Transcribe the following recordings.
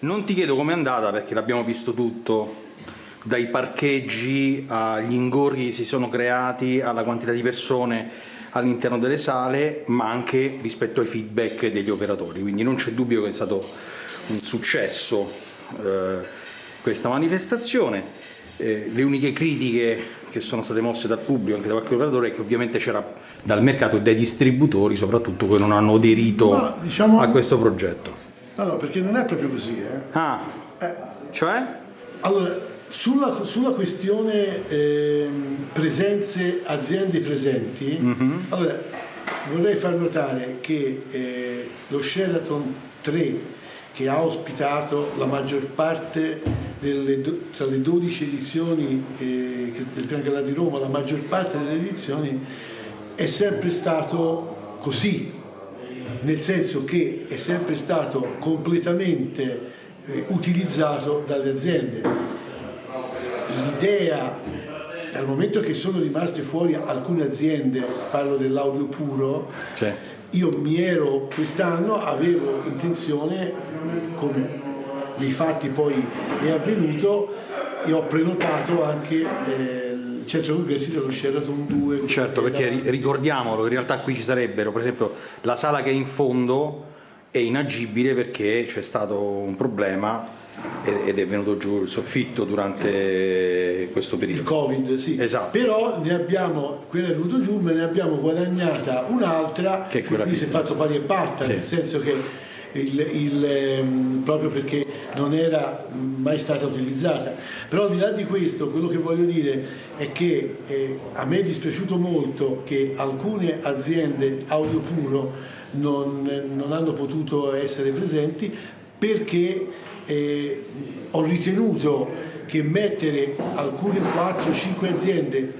Non ti chiedo com'è andata perché l'abbiamo visto tutto, dai parcheggi agli ingorghi che si sono creati, alla quantità di persone all'interno delle sale, ma anche rispetto ai feedback degli operatori. Quindi non c'è dubbio che è stato un successo eh, questa manifestazione. Eh, le uniche critiche che sono state mosse dal pubblico, anche da qualche operatore, è che ovviamente c'era dal mercato e dai distributori, soprattutto che non hanno aderito diciamo- a questo progetto. No, no, perché non è proprio così. Eh. Ah, Eh, cioè? Allora, sulla, sulla questione ehm, presenze, aziende presenti, allora, vorrei far notare che eh, lo Sheraton 3, che ha ospitato la maggior parte delle, tra le 12 edizioni eh, del Gran Galà di Roma, la maggior parte delle edizioni è sempre stato così, nel senso che è sempre stato completamente eh, utilizzato dalle aziende. L'idea, dal momento che sono rimaste fuori alcune aziende, parlo dell'audio puro, io mi ero quest'anno, avevo intenzione, come nei fatti poi è avvenuto, e ho prenotato anche eh, il centro congressi dello Sheraton 2. certo, perché ri- ricordiamolo, in realtà qui ci sarebbero, per esempio, la sala che è in fondo è inagibile perché c'è stato un problema ed è venuto giù il soffitto durante questo Il periodo. Covid, sì. Esatto. Però ne abbiamo, quella è venuto giù, ma ne abbiamo guadagnata un'altra Che qui si è fatto pari e patta, Sì. nel senso che il, il, ehm, proprio perché non era mai stata utilizzata. Però al di là di questo, quello che voglio dire è che eh, a me è dispiaciuto molto che alcune aziende audio puro non, non hanno potuto essere presenti perché eh, ho ritenuto che mettere alcune 4-5 aziende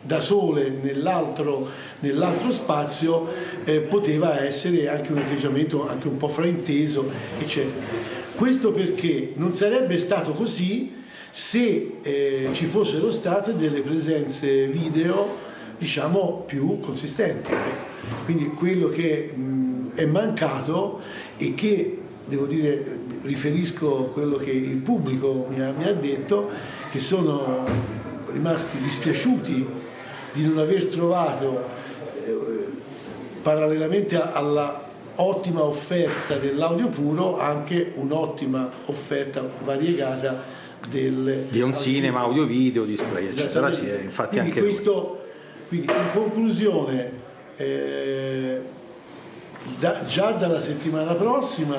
da sole nell'altro, nell'altro spazio eh, poteva essere anche un atteggiamento anche un po' frainteso, eccetera. Questo perché non sarebbe stato così se eh, ci fossero state delle presenze video diciamo più consistenti. Quindi quello che mh, è mancato e che devo dire riferisco quello che il pubblico mi ha, mi ha detto che sono rimasti dispiaciuti di non aver trovato eh, parallelamente alla ottima offerta dell'audio puro anche un'ottima offerta variegata del Di un cinema, audio video, display, eccetera. Sì, eh, infatti Quindi anche questo, quindi in conclusione, eh, da- già dalla settimana prossima,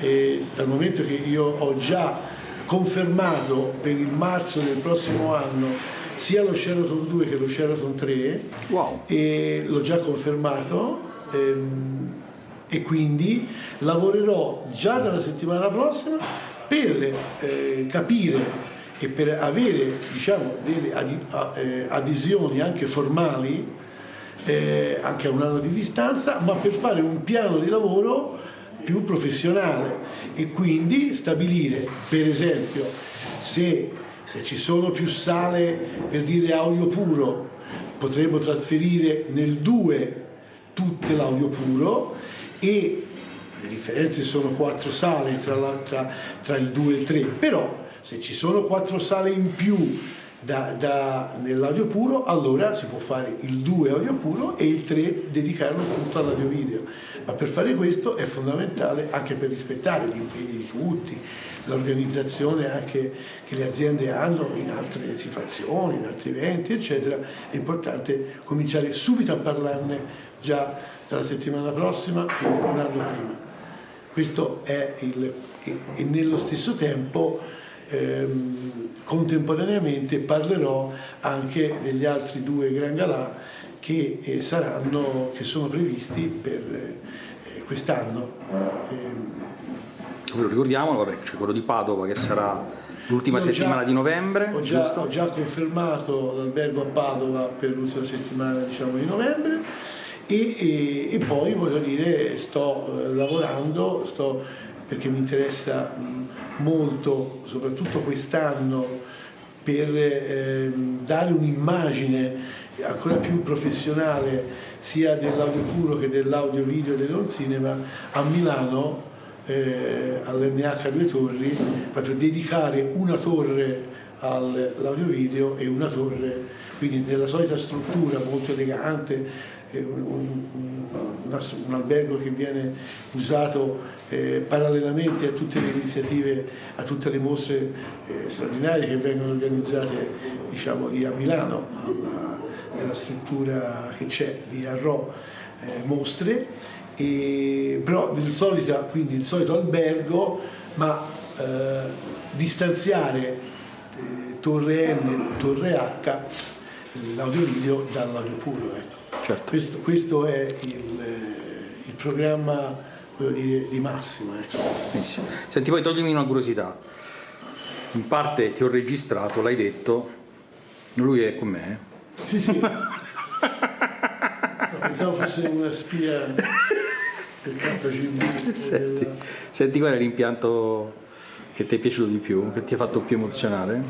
eh, dal momento che io ho già confermato per il marzo del prossimo anno sia lo Sheraton 2 che lo Sheraton 3, Wow. e l'ho già confermato ehm, e quindi lavorerò già dalla settimana prossima per eh, capire e per avere diciamo, delle eh, adesioni anche formali eh, anche a un anno di distanza ma per fare un piano di lavoro più professionale. E quindi stabilire per esempio se, se ci sono più sale per dire audio puro potremmo trasferire nel 2 tutte l'audio puro e le differenze sono quattro sale tra, la- tra- tra il 2 e il 3 però se ci sono quattro sale in più da- da- nell'audio puro allora si può fare il 2 audio puro e il 3 dedicarlo tutto all'audio video. Ma per fare questo è fondamentale anche per rispettare gli impegni di tutti l'organizzazione anche che le aziende hanno in altre situazioni, in altri eventi, eccetera, è importante cominciare subito a parlarne già dalla settimana prossima, quindi un anno prima. Questo è il... e, nello stesso tempo ehm, contemporaneamente parlerò anche degli altri due Gran Galà che eh, saranno, che sono previsti per eh, quest'anno. Lo ricordiamolo, vabbè, c'è quello di Padova che sarà l'ultima ho già- settimana di novembre, Ho già, ho già confermato l'albergo a Padova per l'ultima settimana diciamo, di novembre e, e- e poi voglio dire sto eh, lavorando, sto, perché mi interessa molto, soprattutto quest'anno, per ehm, dare un'immagine ancora più professionale sia dell'audio puro che dell'audio video e dell'on cinema a Milano eh, all'NH Due Torri, proprio dedicare una torre all'audio video e una torre, quindi nella solita struttura molto elegante, un, un, un, albergo che viene usato eh, parallelamente a tutte le iniziative, a tutte le mostre eh, straordinarie che vengono organizzate diciamo, lì a Milano, alla, nella struttura che c'è lì a Rho, eh, mostre, e, però nel solito, quindi il solito albergo, ma eh, distanziare eh, torre M, torre H, l'audio video dall'audio puro. Ecco. Certo. Questo, questo, è il, eh, il programma dire, di massima. Ecco. Senti, poi toglimi una curiosità. In parte ti ho registrato, l'hai detto, lui è con me. Eh? Sì, sì. pensavo fosse una spia del KGB. Senti, senti qual è l'impianto che ti è piaciuto di più, che ti ha fatto più emozionare?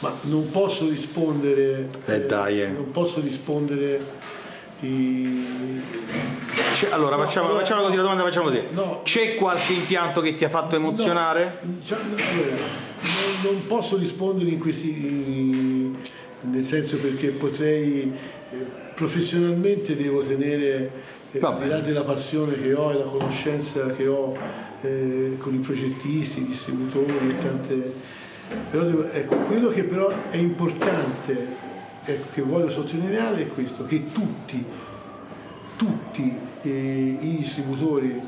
Ma non posso rispondere. Eh, dai, eh. Non posso rispondere. I... allora, no, facciamo, allora, facciamo così la domanda, facciamo così. No, C'è qualche impianto che ti ha fatto emozionare? No, cioè, allora, non, non, posso rispondere in questi. nel senso perché potrei. Eh, professionalmente devo tenere. Eh, al di là della passione che ho e la conoscenza che ho eh, con i progettisti, i distributori e tante però ecco, quello che però è importante, ecco, che voglio sottolineare è questo, che tutti, tutti eh, i distributori,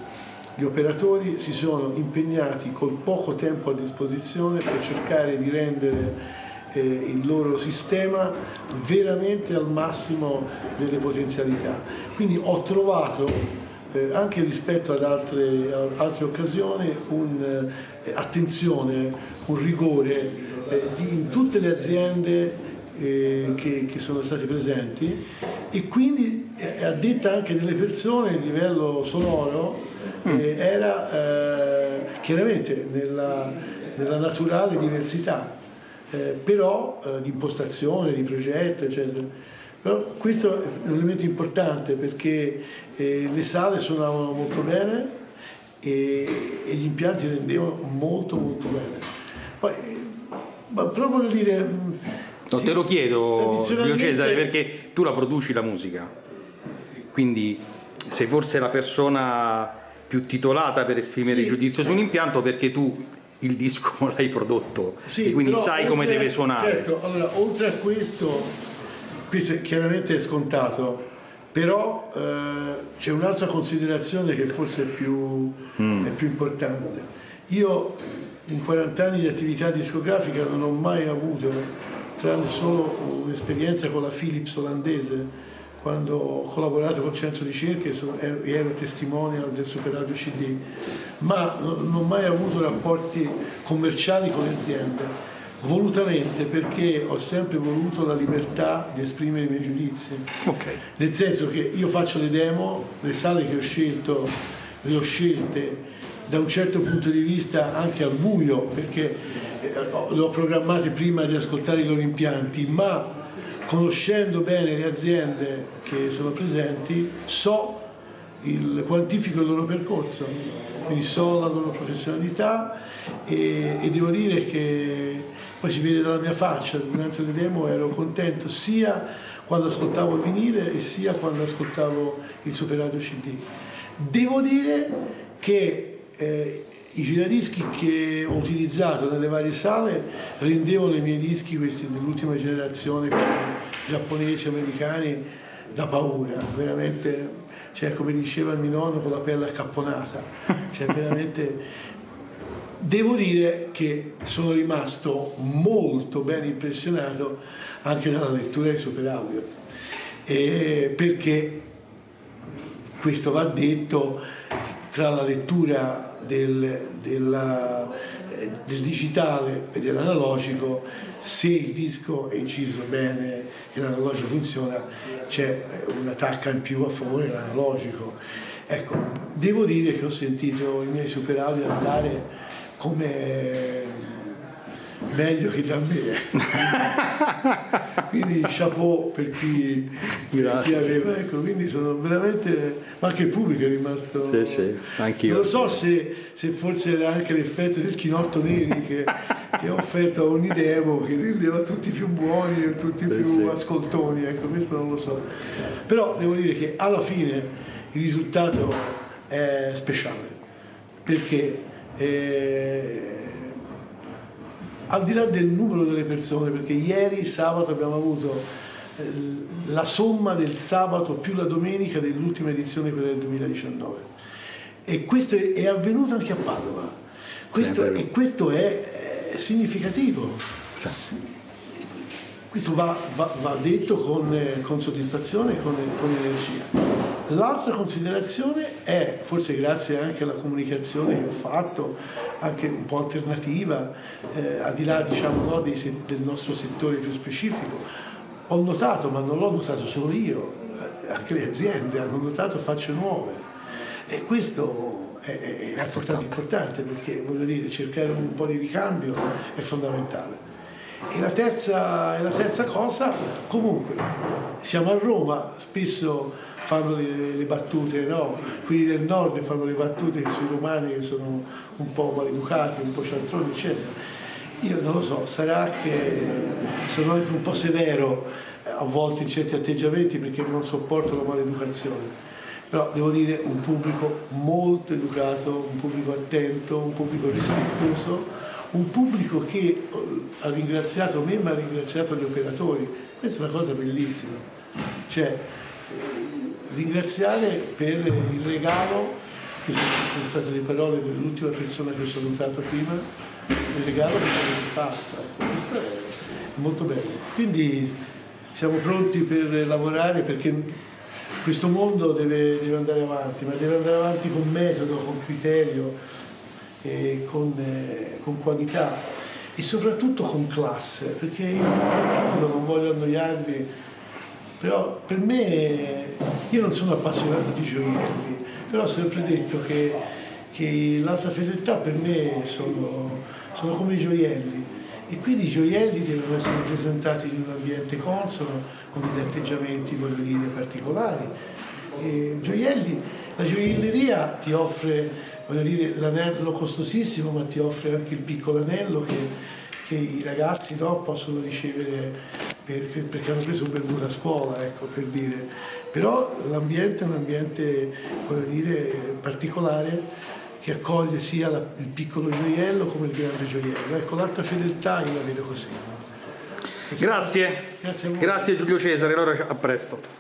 gli operatori si sono impegnati col poco tempo a disposizione per cercare di rendere eh, il loro sistema veramente al massimo delle potenzialità. Quindi ho trovato eh, anche rispetto ad altre, altre occasioni un'attenzione, eh, un rigore eh, di, in tutte le aziende eh, che, che, sono stati presenti e quindi eh, a detta anche delle persone il livello sonoro mm. eh, era chiaramente nella, nella, naturale diversità, però di impostazione, di progetto, eccetera. Però questo è un elemento importante perché eh, le sale suonavano molto bene e, e, gli impianti rendevano molto molto bene. Poi, eh, ma proprio da dire... No, sì, te lo chiedo, Giulio Cesare, perché tu la produci la musica, quindi sei forse la persona più titolata per esprimere sì, il giudizio su un impianto perché tu il disco l'hai prodotto sì, e quindi sai come deve suonare. Certo, allora oltre a questo, questo chiaramente è scontato, però eh, c'è un'altra considerazione che forse è più, mm. è più, importante. Io in 40 anni di attività discografica non ho mai avuto, tranne solo un'esperienza con la Philips olandese, quando ho collaborato col centro di ricerche e ero testimonial del Super Radio CD, ma non ho mai avuto rapporti commerciali con le aziende volutamente perché ho sempre voluto la libertà di esprimere i miei giudizi. Okay. Nel senso che io faccio le demo, le sale che ho scelto, le ho scelte da un certo punto di vista anche al buio, perché eh, le ho programmate prima di ascoltare i loro impianti, ma conoscendo bene le aziende che sono presenti, so il, quantifico il loro percorso, quindi so la loro professionalità e, e devo dire che poi si vede dalla mia faccia, durante le demo ero contento sia quando ascoltavo il vinile e sia quando ascoltavo il Super Radio CD. Devo dire che eh, i giradischi che ho utilizzato nelle varie sale rendevano i miei dischi, questi dell'ultima generazione, giapponesi, americani, da paura, veramente, cioè come diceva il mio nonno, con la pelle accapponata, cioè veramente Devo dire che sono rimasto molto ben impressionato anche dalla lettura di Super Audio, eh, perché questo va detto tra la lettura del, della, eh, del digitale e dell'analogico, se il disco è inciso bene e l'analogico funziona, c'è una tacca in più a favore dell'analogico. Ecco, devo dire che ho sentito i miei super audio andare come meglio che da me. quindi chapeau per chi, per chi, aveva, ecco, quindi sono veramente, ma anche il pubblico è rimasto... Sì, sì, anch'io. Non lo so se, se, forse era anche l'effetto del chinotto neri che, che ha offerto a ogni demo, che rendeva tutti più buoni e tutti sì, più sì. ascoltoni, ecco, questo non lo so. Però devo dire che alla fine il risultato è speciale, perché... Eh, al di là del numero delle persone, perché ieri sabato abbiamo avuto eh, la somma del sabato più la domenica dell'ultima edizione, quella del 2019. E questo è, avvenuto anche a Padova. Questo, sì, e questo è, è significativo. Sì. Questo va, va, va detto con, con, soddisfazione e con, con energia. L'altra considerazione è, forse grazie anche alla comunicazione che ho fatto, anche un po' alternativa, eh, al di là diciamo, no, dei, del nostro settore più specifico, ho notato, ma non l'ho notato solo io, eh, anche le aziende hanno notato facce nuove e questo è, è altrettanto importante perché voglio dire, cercare un po' di ricambio è fondamentale. E la, terza, e la terza cosa, comunque, siamo a Roma, spesso fanno le, le battute, no? quelli del nord fanno le battute sui romani che sono un po' maleducati, un po' cialtroni, eccetera. Io non lo so, sarà che sono anche un po' severo eh, a volte in certi atteggiamenti perché non sopporto la maleducazione. Però devo dire un pubblico molto educato, un pubblico attento, un pubblico rispettoso, un pubblico che eh, ha ringraziato me ma ha ringraziato gli operatori. Questa è una cosa bellissima. Cioè, ringraziare per il regalo, queste sono state le parole dell'ultima persona che ho salutato prima, il regalo che ci avete fatto. Ecco, questo è molto bello. Quindi siamo pronti per lavorare perché questo mondo deve, deve andare avanti, ma deve andare avanti con metodo, con criterio, e con, eh, con qualità e soprattutto con classe, perché io non voglio annoiarvi però per me, io non sono appassionato di gioielli, però ho sempre detto che, che l'alta fedeltà per me sono, sono come i gioielli e quindi i gioielli devono essere presentati in un ambiente consono, con degli atteggiamenti, voglio dire, particolari. Gioielli, la gioielleria ti offre, voglio dire, l'anello costosissimo, ma ti offre anche il piccolo anello che, che i ragazzi no, possono ricevere perché, perché hanno preso un voto a scuola, ecco, per dire. Però l'ambiente è un ambiente, dire, particolare che accoglie sia la, il piccolo gioiello come il grande gioiello. Ecco, l'alta fedeltà io la vedo così. Grazie. Grazie, Grazie Giulio Cesare, allora a presto.